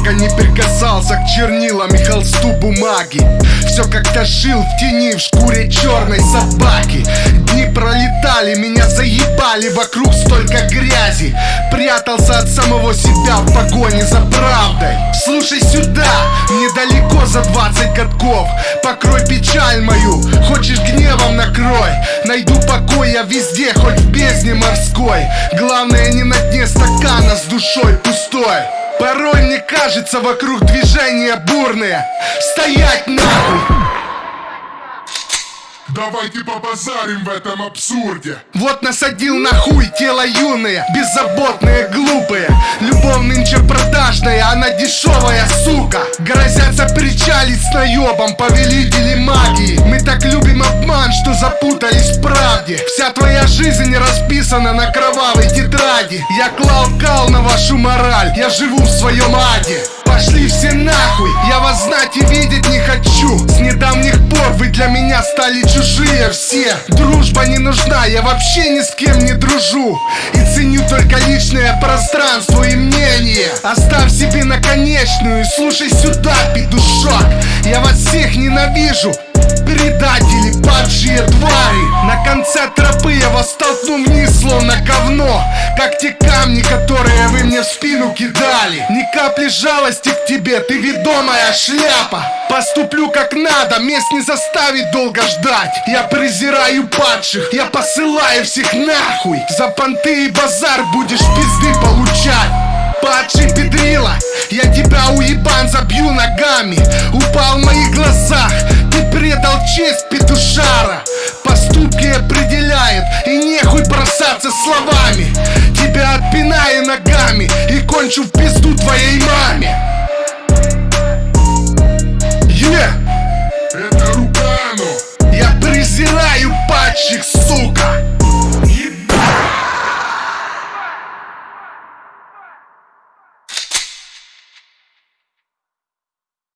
много не прикасался к чернилам и холсту бумаги. Все как-то жил в тени, в шкуре черной собаки. Дни пролетали, меня заебали, вокруг столько грязи. Прятался от самого себя в погоне за правдой. Слушай сюда, недалеко за 20 катков Покрой печаль мою, хочешь гневом накрой. Найду покой я везде, хоть в бездне морской. Главное не на дне стакана с душой пустой Порой мне кажется вокруг движения бурные Стоять нахуй! Давайте побазарим в этом абсурде. Вот насадил на хуй тело юные Беззаботные, глупые Любовь нынче продажная, она дешевая, сука. Грозятся причалить с наебом повелители магии. Мы так любим обман, что запутались в правде Вся твоя жизнь расписана на кровавой тетради. Я клал кал на вашу мораль, я живу в своем аде. Пошли все нахуй, я вас знать и видеть не хочу. С недавних пор вы для меня стали чужие все. Дружба не нужна, я вообще ни с кем не дружу. И ценю только личное пространство и мнение. Оставь себе наконечную и слушай сюда, петушок. Я вас всех ненавижу Предатели, падшие твари. На конце тропы я вас толкну вниз, словно говно. Как те камни, которые вы мне в спину кидали. Ни капли жалости к тебе, ты ведомая шляпа. Поступлю как надо, мест не заставить долго ждать. Я презираю падших, я посылаю всех нахуй. За понты и базар будешь пизды получать. Падший педрила, я тебя уебан забью ногами. Упал в моих глазах, честь петушара. Поступки определяют, и нехуй бросаться словами. Тебя отпинаю ногами и кончу в пизду твоей маме. Е! Это Рукано Я презираю падших, сука